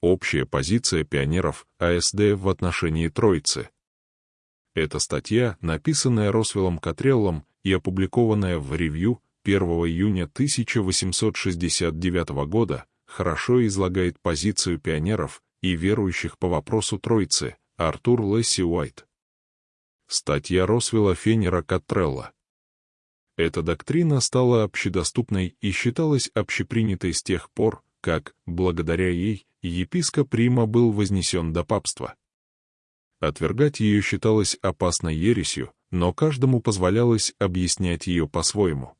Общая позиция пионеров АСД в отношении Троицы. Эта статья, написанная Росвеллом Катреллом и опубликованная в ревью 1 июня 1869 года, хорошо излагает позицию пионеров и верующих по вопросу Троицы, Артур Лесси Уайт. Статья Росвелла Фенера Катрелла. Эта доктрина стала общедоступной и считалась общепринятой с тех пор, как, благодаря ей, епископ Рима был вознесен до папства. Отвергать ее считалось опасной ересью, но каждому позволялось объяснять ее по-своему.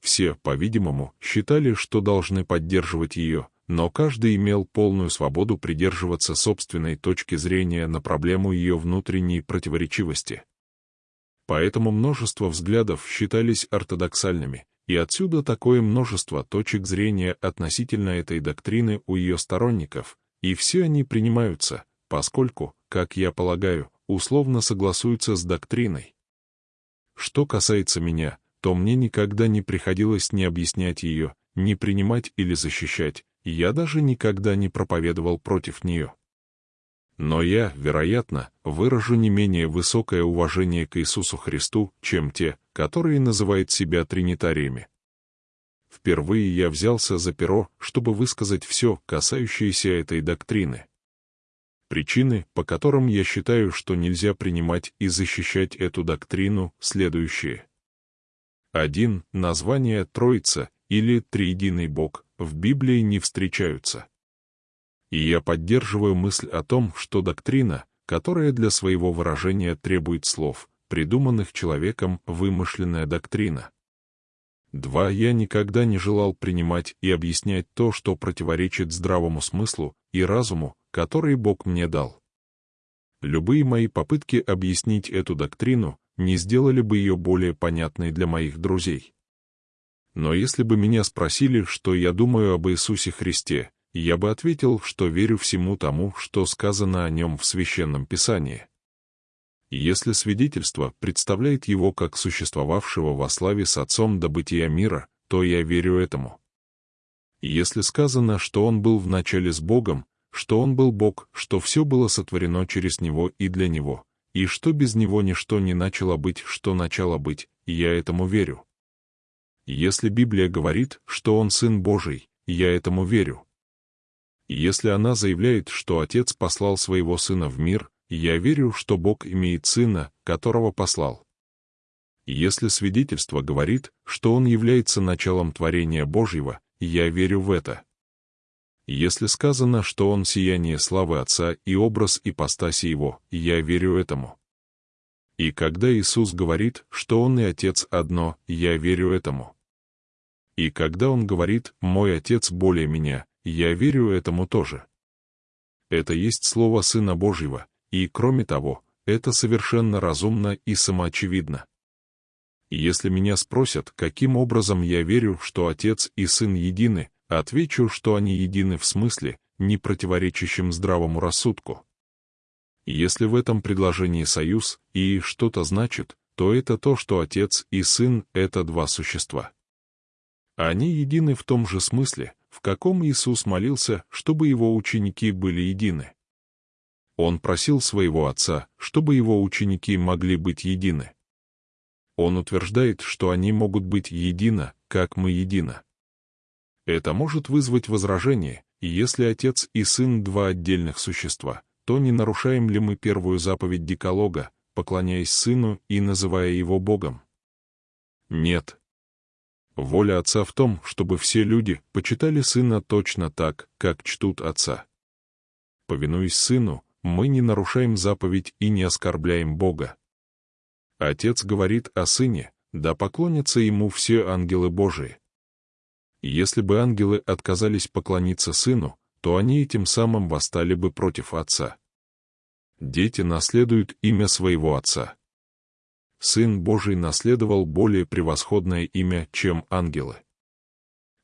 Все, по-видимому, считали, что должны поддерживать ее, но каждый имел полную свободу придерживаться собственной точки зрения на проблему ее внутренней противоречивости. Поэтому множество взглядов считались ортодоксальными, и отсюда такое множество точек зрения относительно этой доктрины у ее сторонников, и все они принимаются, поскольку, как я полагаю, условно согласуются с доктриной. Что касается меня, то мне никогда не приходилось ни объяснять ее, ни принимать или защищать, я даже никогда не проповедовал против нее. Но я, вероятно, выражу не менее высокое уважение к Иисусу Христу, чем те, которые называют себя тринитариями. Впервые я взялся за перо, чтобы высказать все, касающееся этой доктрины. Причины, по которым я считаю, что нельзя принимать и защищать эту доктрину, следующие. 1. Название Троица или Триединый Бог в Библии не встречаются. И я поддерживаю мысль о том, что доктрина, которая для своего выражения требует слов, придуманных человеком вымышленная доктрина. 2. Я никогда не желал принимать и объяснять то, что противоречит здравому смыслу и разуму, который Бог мне дал. Любые мои попытки объяснить эту доктрину не сделали бы ее более понятной для моих друзей. Но если бы меня спросили, что я думаю об Иисусе Христе, я бы ответил, что верю всему тому, что сказано о нем в Священном Писании. Если свидетельство представляет его как существовавшего во славе с Отцом до бытия мира, то я верю этому. Если сказано, что он был в начале с Богом, что он был Бог, что все было сотворено через него и для него, и что без него ничто не начало быть, что начало быть, я этому верю. Если Библия говорит, что он Сын Божий, я этому верю. Если она заявляет, что Отец послал своего Сына в мир, я верю, что Бог имеет Сына, которого послал. Если свидетельство говорит, что Он является началом творения Божьего, я верю в это. Если сказано, что он сияние славы Отца и образ ипостаси Его, я верю этому. И когда Иисус говорит, что Он и Отец одно, я верю этому. И когда Он говорит «Мой Отец более меня», я верю этому тоже. Это есть Слово Сына Божьего, и, кроме того, это совершенно разумно и самоочевидно. Если меня спросят, каким образом я верю, что Отец и Сын едины, Отвечу, что они едины в смысле, не противоречащем здравому рассудку. Если в этом предложении союз и что-то значит, то это то, что Отец и Сын — это два существа. Они едины в том же смысле, в каком Иисус молился, чтобы его ученики были едины. Он просил своего Отца, чтобы его ученики могли быть едины. Он утверждает, что они могут быть едино, как мы едино. Это может вызвать возражение, и если отец и сын — два отдельных существа, то не нарушаем ли мы первую заповедь Деколога, поклоняясь сыну и называя его Богом? Нет. Воля отца в том, чтобы все люди почитали сына точно так, как чтут отца. Повинуясь сыну, мы не нарушаем заповедь и не оскорбляем Бога. Отец говорит о сыне, да поклонятся ему все ангелы Божии. Если бы ангелы отказались поклониться сыну, то они этим самым восстали бы против отца. Дети наследуют имя своего отца. Сын Божий наследовал более превосходное имя, чем ангелы.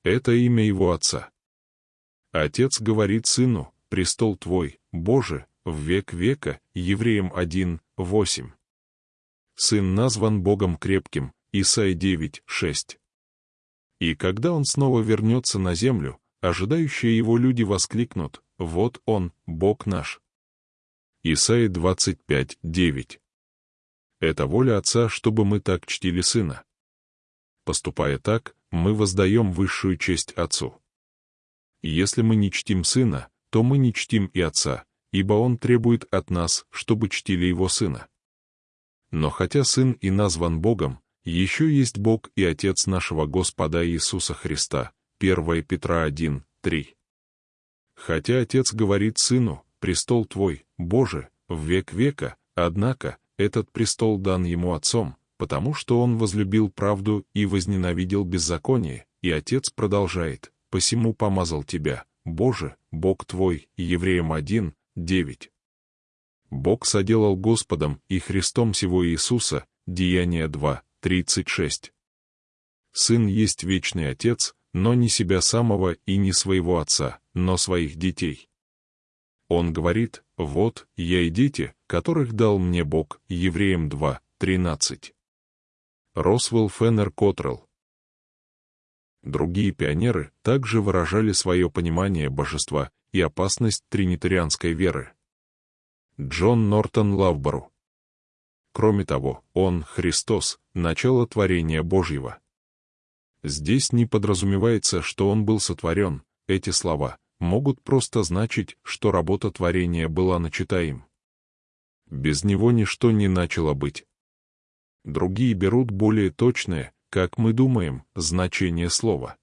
Это имя его отца. Отец говорит сыну, престол твой, Боже, в век века, Евреям 1, 8. Сын назван Богом крепким, Исаия 9, 6. И когда он снова вернется на землю, ожидающие его люди воскликнут «Вот Он, Бог наш». Исайя 25, 9. Это воля Отца, чтобы мы так чтили Сына. Поступая так, мы воздаем высшую честь Отцу. Если мы не чтим Сына, то мы не чтим и Отца, ибо Он требует от нас, чтобы чтили Его Сына. Но хотя Сын и назван Богом, еще есть Бог и Отец нашего Господа Иисуса Христа, 1 Петра 1, 3. Хотя Отец говорит Сыну, «Престол Твой, Боже, в век века», однако, этот престол дан Ему Отцом, потому что Он возлюбил правду и возненавидел беззаконие, и Отец продолжает, «Посему помазал Тебя, Боже, Бог Твой, Евреям 1, 9». Бог соделал Господом и Христом сего Иисуса, Деяние 2, 36. Сын есть вечный Отец, но не себя самого и не своего Отца, но своих детей. Он говорит, «Вот, я и дети, которых дал мне Бог», Евреям 2, 13. Росвелл Феннер Котрелл Другие пионеры также выражали свое понимание божества и опасность тринитарианской веры. Джон Нортон Лавбору. Кроме того, он, Христос, начало творения Божьего. Здесь не подразумевается, что он был сотворен, эти слова могут просто значить, что работа творения была начата им. Без него ничто не начало быть. Другие берут более точное, как мы думаем, значение слова.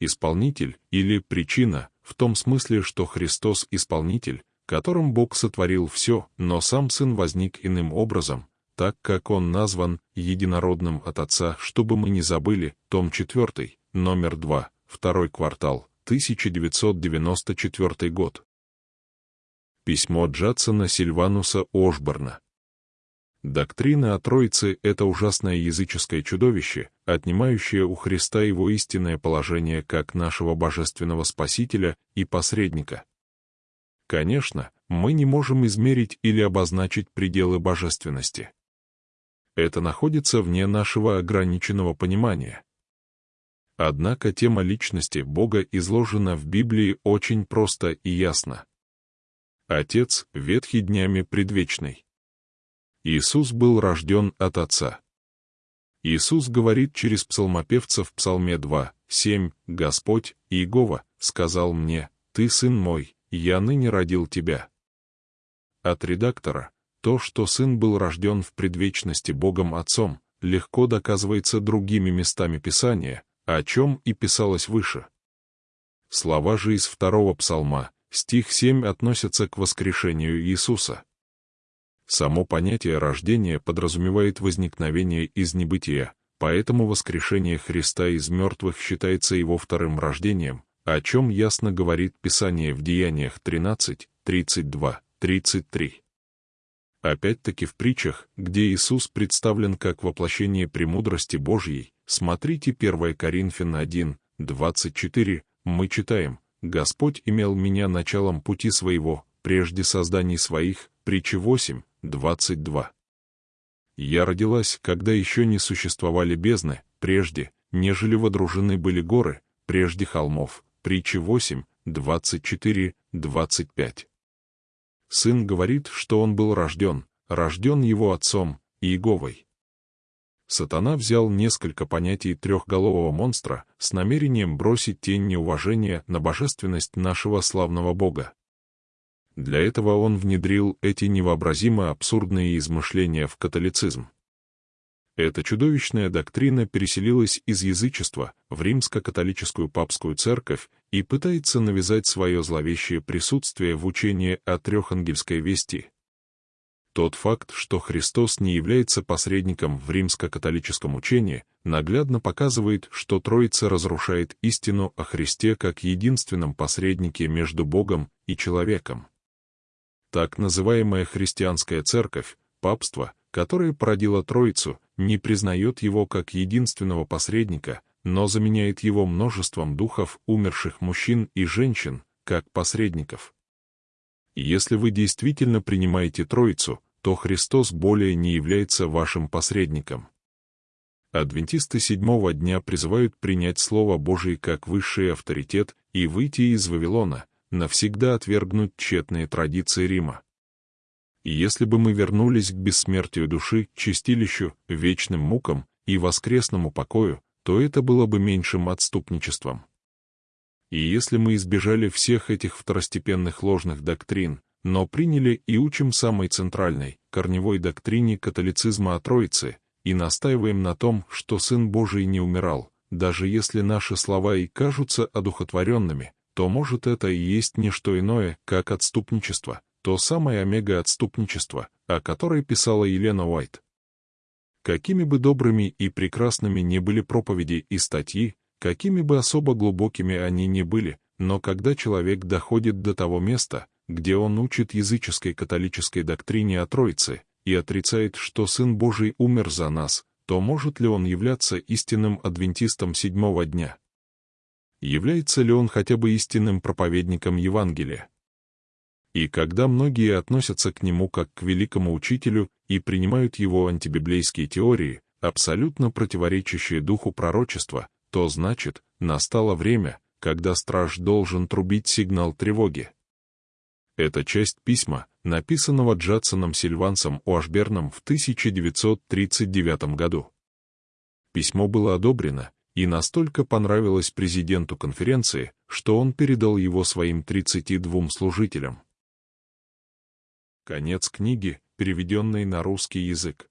Исполнитель или причина, в том смысле, что Христос — исполнитель, которым Бог сотворил все, но сам Сын возник иным образом, так как Он назван единородным от Отца, чтобы мы не забыли, том 4, номер 2, второй квартал, 1994 год. Письмо Джадсона Сильвануса Ошборна. Доктрина о Троице — это ужасное языческое чудовище, отнимающее у Христа его истинное положение как нашего божественного Спасителя и посредника. Конечно, мы не можем измерить или обозначить пределы божественности. Это находится вне нашего ограниченного понимания. Однако тема личности Бога изложена в Библии очень просто и ясно. Отец, ветхий днями предвечный. Иисус был рожден от Отца. Иисус говорит через псалмопевца в Псалме 2, 7, «Господь, Иегова, сказал мне, Ты сын мой, «Я ныне родил тебя». От редактора то, что сын был рожден в предвечности Богом Отцом, легко доказывается другими местами Писания, о чем и писалось выше. Слова же из второго псалма, стих 7 относятся к воскрешению Иисуса. Само понятие рождения подразумевает возникновение из небытия, поэтому воскрешение Христа из мертвых считается его вторым рождением, о чем ясно говорит Писание в Деяниях 13, 32, 33. Опять-таки в притчах, где Иисус представлен как воплощение премудрости Божьей, смотрите 1 Коринфян 1, 24, мы читаем, «Господь имел меня началом пути своего, прежде созданий своих», притча 8, 22. «Я родилась, когда еще не существовали бездны, прежде, нежели водружены были горы, прежде холмов, Притчи 8, 24, 25. Сын говорит, что он был рожден, рожден его отцом, Иеговой. Сатана взял несколько понятий трехголового монстра с намерением бросить тень неуважения на божественность нашего славного Бога. Для этого он внедрил эти невообразимо абсурдные измышления в католицизм. Эта чудовищная доктрина переселилась из язычества в римско-католическую папскую церковь и пытается навязать свое зловещее присутствие в учении о трехангельской вести. Тот факт, что Христос не является посредником в римско-католическом учении, наглядно показывает, что Троица разрушает истину о Христе как единственном посреднике между Богом и человеком. Так называемая христианская церковь, папство, которое породило Троицу, не признает его как единственного посредника, но заменяет его множеством духов умерших мужчин и женщин, как посредников. Если вы действительно принимаете Троицу, то Христос более не является вашим посредником. Адвентисты седьмого дня призывают принять Слово Божие как высший авторитет и выйти из Вавилона, навсегда отвергнуть тщетные традиции Рима. Если бы мы вернулись к бессмертию души, чистилищу, вечным мукам и воскресному покою, то это было бы меньшим отступничеством. И если мы избежали всех этих второстепенных ложных доктрин, но приняли и учим самой центральной, корневой доктрине католицизма о Троице, и настаиваем на том, что Сын Божий не умирал, даже если наши слова и кажутся одухотворенными, то, может, это и есть не что иное, как отступничество, то самое омега-отступничество, о которой писала Елена Уайт. Какими бы добрыми и прекрасными ни были проповеди и статьи, какими бы особо глубокими они ни были, но когда человек доходит до того места, где он учит языческой католической доктрине о Троице, и отрицает, что Сын Божий умер за нас, то может ли он являться истинным адвентистом седьмого дня? Является ли он хотя бы истинным проповедником Евангелия? И когда многие относятся к нему как к великому учителю и принимают его антибиблейские теории, абсолютно противоречащие духу пророчества, то значит, настало время, когда страж должен трубить сигнал тревоги. Это часть письма, написанного Джадсоном Сильвансом Уашберном в 1939 году. Письмо было одобрено и настолько понравилось президенту конференции, что он передал его своим 32 служителям. Конец книги, переведенной на русский язык.